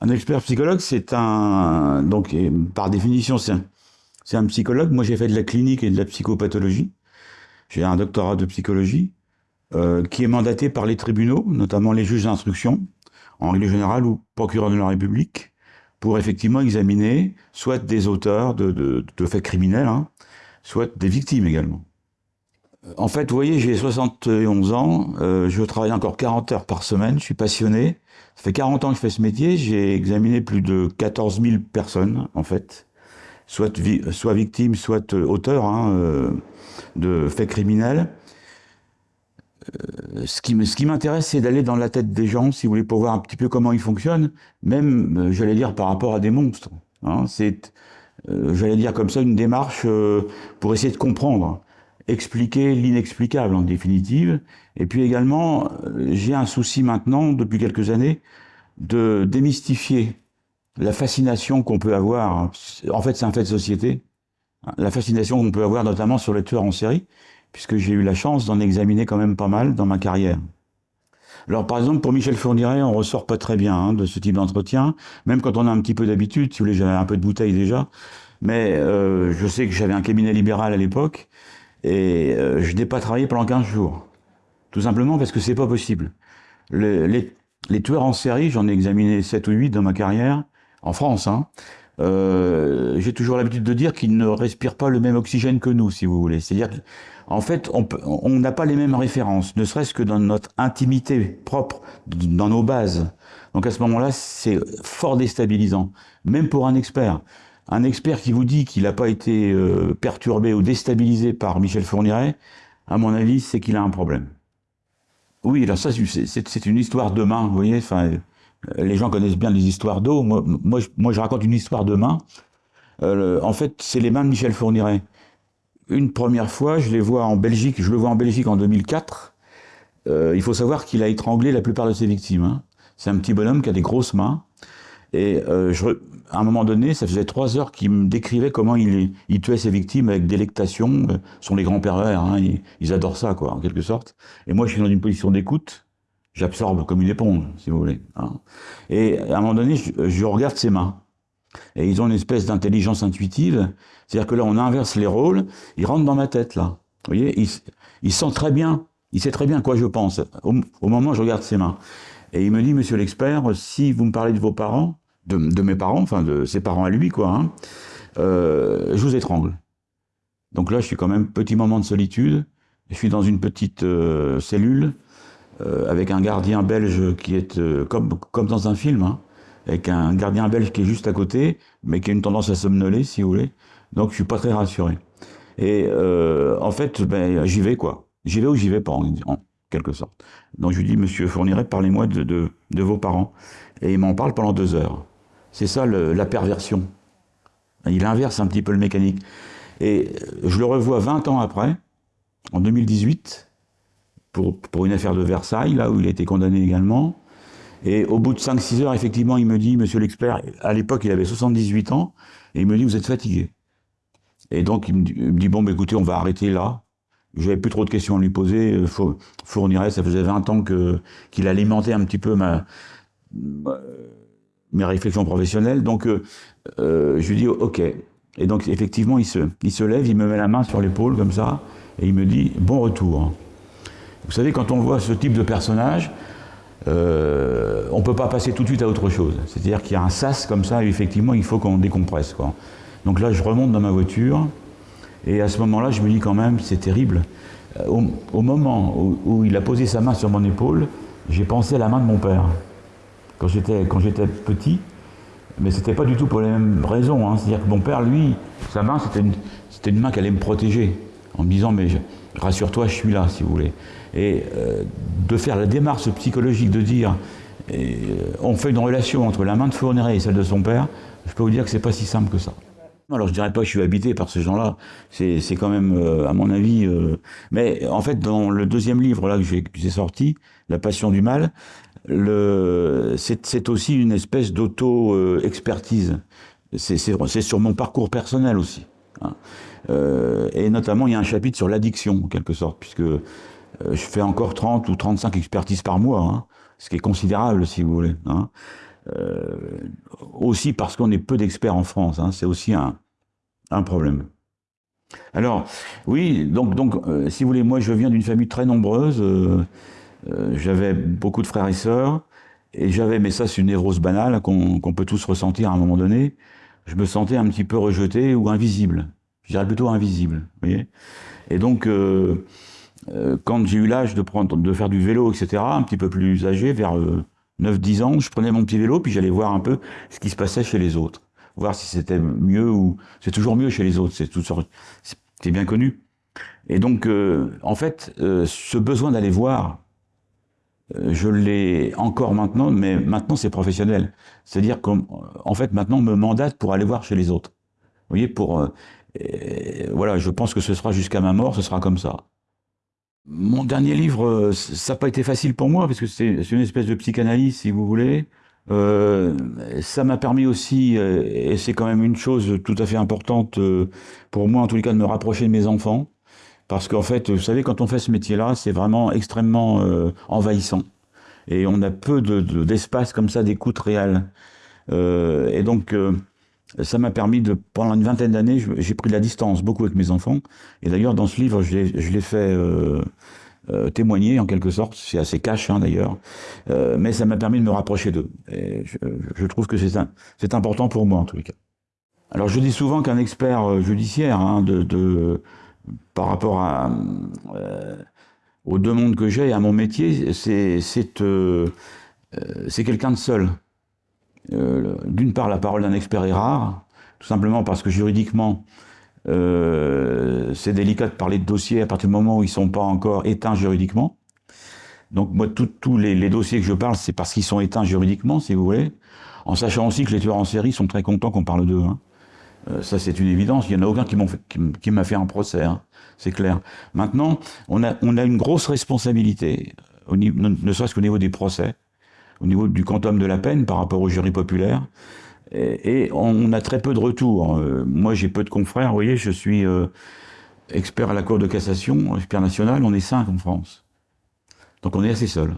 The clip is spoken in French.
Un expert psychologue, c'est un... Donc, par définition, c'est un, psychologue. Moi, j'ai fait de la clinique et de la psychopathologie. J'ai un doctorat de psychologie euh, qui est mandaté par les tribunaux, notamment les juges d'instruction, en règle générale, ou procureur de la République, pour effectivement examiner soit des auteurs de faits criminels, hein, soit des victimes également. En fait, vous voyez, j'ai 71 ans, euh, je travaille encore 40 heures par semaine, je suis passionné. Ça fait 40 ans que je fais ce métier, j'ai examiné plus de 14 000 personnes, en fait, soit, soit victimes, soit euh, auteurs hein, euh, de faits criminels. Euh, ce qui, m'intéresse, c'est d'aller dans la tête des gens, si vous voulez, pour voir un petit peu comment ils fonctionnent, même, euh, j'allais dire, par rapport à des monstres. Hein. C'est, euh, j'allais dire comme ça, une démarche pour essayer de comprendre expliquer l'inexplicable en définitive. Et puis également, j'ai un souci maintenant, depuis quelques années, de démystifier la fascination qu'on peut avoir. En fait, c'est un fait de société. La fascination qu'on peut avoir notamment sur les tueurs en série, puisque j'ai eu la chance d'en examiner quand même pas mal dans ma carrière. Alors par exemple, pour Michel Fourniret, on ressort pas très bien hein, de ce type d'entretien, même quand on a un petit peu d'habitude, si vous voulez, j'avais un peu de bouteille déjà, mais euh, je sais que j'avais un cabinet libéral à l'époque, et euh, je n'ai pas travaillé pendant 15 jours. Tout simplement parce que c'est pas possible. Les, les, tueurs en série, j'en ai examiné 7 ou 8 dans ma carrière, en France, hein, euh, j'ai toujours l'habitude de dire qu'ils ne respirent pas le même oxygène que nous, si vous voulez. C'est-à-dire qu'en fait, on n'a pas les mêmes références, ne serait-ce que dans notre intimité propre, dans nos bases. Donc à ce moment-là, c'est fort déstabilisant, même pour un expert. Un expert qui vous dit qu'il n'a pas été euh, perturbé ou déstabilisé par Michel Fourniret, à mon avis, c'est qu'il a un problème. Oui, alors ça, c'est une histoire de main, vous voyez. Euh, les gens connaissent bien les histoires d'eau. Moi, je, raconte une histoire de main. Euh, en fait, c'est les mains de Michel Fourniret. Une première fois, je les vois en Belgique. Je le vois en Belgique en 2004. Euh, il faut savoir qu'il a étranglé la plupart de ses victimes. Hein. C'est un petit bonhomme qui a des grosses mains. Et euh, à un moment donné, ça faisait trois heures qu'il me décrivait comment il, tuait ses victimes avec délectation. Ce sont les grands pervers, hein, ils, adorent ça, quoi, en quelque sorte. Et moi, je suis dans une position d'écoute j'absorbe comme une éponge, si vous voulez. Hein. Et à un moment donné, je, regarde ses mains. Et ils ont une espèce d'intelligence intuitive. C'est-à-dire que là, on inverse les rôles. Ils rentrent dans ma tête, là. Vous voyez il, il très bien, il sait très bien quoi je pense, au, moment où je regarde ses mains. Et il me dit, monsieur l'expert, si vous me parlez de vos parents, de, mes parents, enfin de ses parents à lui, quoi, hein, euh, je vous étrangle. Donc là, je suis quand même petit moment de solitude. Je suis dans une petite euh, cellule euh, avec un gardien belge qui est comme, dans un film, hein, avec un gardien belge qui est juste à côté, mais qui a une tendance à somnoler, si vous voulez. Donc je suis pas très rassuré. Et en fait, ben, j'y vais quoi. J'y vais ou j'y vais pas, en, Donc je lui dis, Monsieur Fourniret, parlez-moi de, vos parents. Et il m'en parle pendant deux heures. C'est ça la perversion. Il inverse un petit peu le mécanique. Et je le revois 20 ans après, en 2018, pour, pour une affaire de Versailles, là où il a été condamné également. Et au bout de 5-6 heures, effectivement, il me dit, monsieur l'expert, à l'époque, il avait 78 ans, et il me dit, vous êtes fatigué. Et donc, il me dit, bon, bah, écoutez, on va arrêter là. J'avais plus trop de questions à lui poser. Euh, Fournirait, ça faisait 20 ans que qu'il alimentait un petit peu ma, mes réflexions professionnelles. Donc, euh, euh, je lui dis, OK. Et donc, effectivement, il se, il se lève, il me met la main sur l'épaule, comme ça, et il me dit, bon retour. Vous savez, quand on voit ce type de personnage, on ne peut pas passer tout de suite à autre chose. C'est-à-dire qu'il y a un sas comme ça, et effectivement, il faut qu'on décompresse. Quoi. Donc là, je remonte dans ma voiture, et à ce moment-là, je me dis quand même, c'est terrible. Euh, au, moment où, il a posé sa main sur mon épaule, j'ai pensé à la main de mon père. Quand j'étais, petit, mais c'était pas du tout pour les mêmes raisons. Hein. C'est-à-dire que mon père, lui, sa main, c'était une, main qui allait me protéger, en me disant, mais rassure-toi, je suis là, si vous voulez. Et euh, de faire la démarche psychologique de dire euh, on fait une relation entre la main de Fourniret et celle de son père, je peux vous dire que c'est pas si simple que ça. Alors je dirais pas que je suis habité par ces gens-là, c'est quand même, euh, à mon avis... Euh, mais en fait, dans le deuxième livre là que j'ai sorti, La passion du mal, c'est aussi une espèce d'auto-expertise. c'est sur mon parcours personnel aussi. Hein. Euh, et notamment, il y a un chapitre sur l'addiction, en quelque sorte, puisque euh, je fais encore 30 ou 35 expertises par mois, hein, ce qui est considérable si vous voulez. Hein. Aussi parce qu'on est peu d'experts en France, hein, c'est aussi un, un problème. Alors, oui, donc, donc si vous voulez, moi je viens d'une famille très nombreuse, j'avais beaucoup de frères et sœurs, et j'avais, mais ça c'est une névrose banale qu'on peut tous ressentir à un moment donné, je me sentais un petit peu rejeté ou invisible. Je dirais plutôt invisible, vous voyez Et donc, euh, euh, quand j'ai eu l'âge de faire du vélo, etc., un petit peu plus âgé, vers 9-10 euh, ans, je prenais mon petit vélo, puis j'allais voir un peu ce qui se passait chez les autres. Voir si c'était mieux ou... C'est toujours mieux chez les autres, c'est C'est bien connu. Et donc, en fait, ce besoin d'aller voir, euh, je l'ai encore maintenant, mais maintenant c'est professionnel. C'est-à-dire qu'en fait maintenant on me mandate pour aller voir chez les autres. Vous voyez, pour euh, voilà, je pense que ce sera jusqu'à ma mort, ce sera comme ça. Mon dernier livre, euh, ça n'a pas été facile pour moi parce que c'est une espèce de psychanalyse, si vous voulez. ça m'a permis aussi, et c'est quand même une chose tout à fait importante pour moi en tous les cas, de me rapprocher de mes enfants. Parce qu'en fait, vous savez, quand on fait ce métier-là, c'est vraiment extrêmement euh, envahissant. Et on a peu d'espace de, comme ça d'écoute réelle. Euh, et donc, euh, ça m'a permis de, pendant une vingtaine d'années, j'ai pris de la distance beaucoup avec mes enfants. Et d'ailleurs, dans ce livre, je l'ai fait témoigner en quelque sorte. C'est assez cash hein, d'ailleurs. mais ça m'a permis de me rapprocher d'eux. Je, je, trouve que c'est important pour moi en tous les cas. Alors je dis souvent qu'un expert judiciaire hein, par rapport euh, aux deux mondes que j'ai et à mon métier, euh, c'est quelqu'un de seul. Euh, d'une part, la parole d'un expert est rare, tout simplement parce que juridiquement, c'est délicat de parler de dossiers à partir du moment où ils ne sont pas encore éteints juridiquement. Donc moi, tous les, dossiers que je parle, c'est parce qu'ils sont éteints juridiquement, si vous voulez, en sachant aussi que les tueurs en série sont très contents qu'on parle d'eux. Hein. Euh, ça, c'est une évidence. Il n'y en a aucun qui m'a fait, un procès, hein. c'est clair. Maintenant, on a, une grosse responsabilité, ne serait-ce qu'au niveau des procès, au niveau du quantum de la peine par rapport au jury populaire. Et, on a très peu de retours. Euh, moi, j'ai peu de confrères. Vous voyez, je suis euh, expert à la Cour de cassation, expert national. On est cinq en France. Donc on est assez seul.